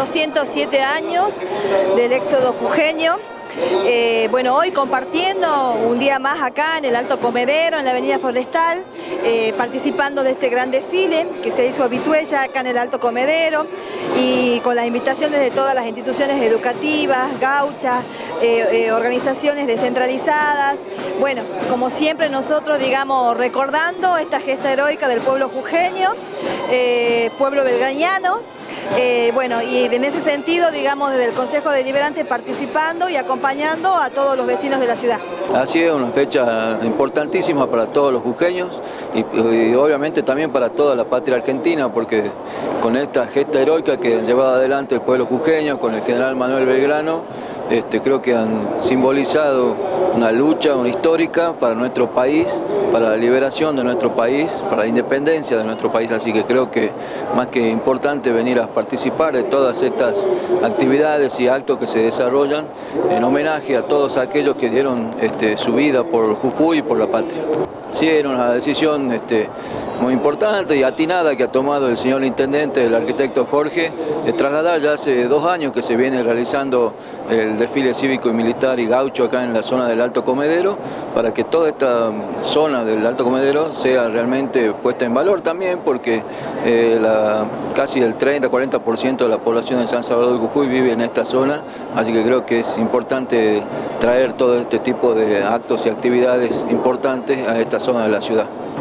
207 años del éxodo jujeño. Eh, bueno, hoy compartiendo un día más acá en el Alto Comedero, en la Avenida Forestal, eh, participando de este gran desfile que se hizo habituella acá en el Alto Comedero y con las invitaciones de todas las instituciones educativas, gauchas, eh, organizaciones descentralizadas. Bueno, como siempre nosotros, digamos, recordando esta gesta heroica del pueblo jujeño, pueblo belgañano, eh, bueno, y en ese sentido, digamos, desde el Consejo Deliberante participando y acompañando a todos los vecinos de la ciudad. Así es, una fecha importantísima para todos los jujeños y, obviamente también para toda la patria argentina, porque con esta gesta heroica que llevado adelante el pueblo jujeño, con el general Manuel Belgrano, este, creo que han simbolizado una lucha una histórica para nuestro país, para la liberación de nuestro país, para la independencia de nuestro país, así que creo que más que importante venir a participar de todas estas actividades y actos que se desarrollan en homenaje a todos aquellos que dieron este, su vida por Jujuy y por la patria. Sí, era una decisión este, muy importante y atinada que ha tomado el señor Intendente, el arquitecto Jorge, trasladar ya hace dos años que se viene realizando el desfile cívico y militar y gaucho acá en la zona del Alto Comedero, para que toda esta zona del Alto Comedero sea realmente puesta en valor también, porque eh, casi el 30-40% de la población de San Salvador de Jujuy vive en esta zona, así que creo que es importante traer todo este tipo de actos y actividades importantes a esta zona de la ciudad.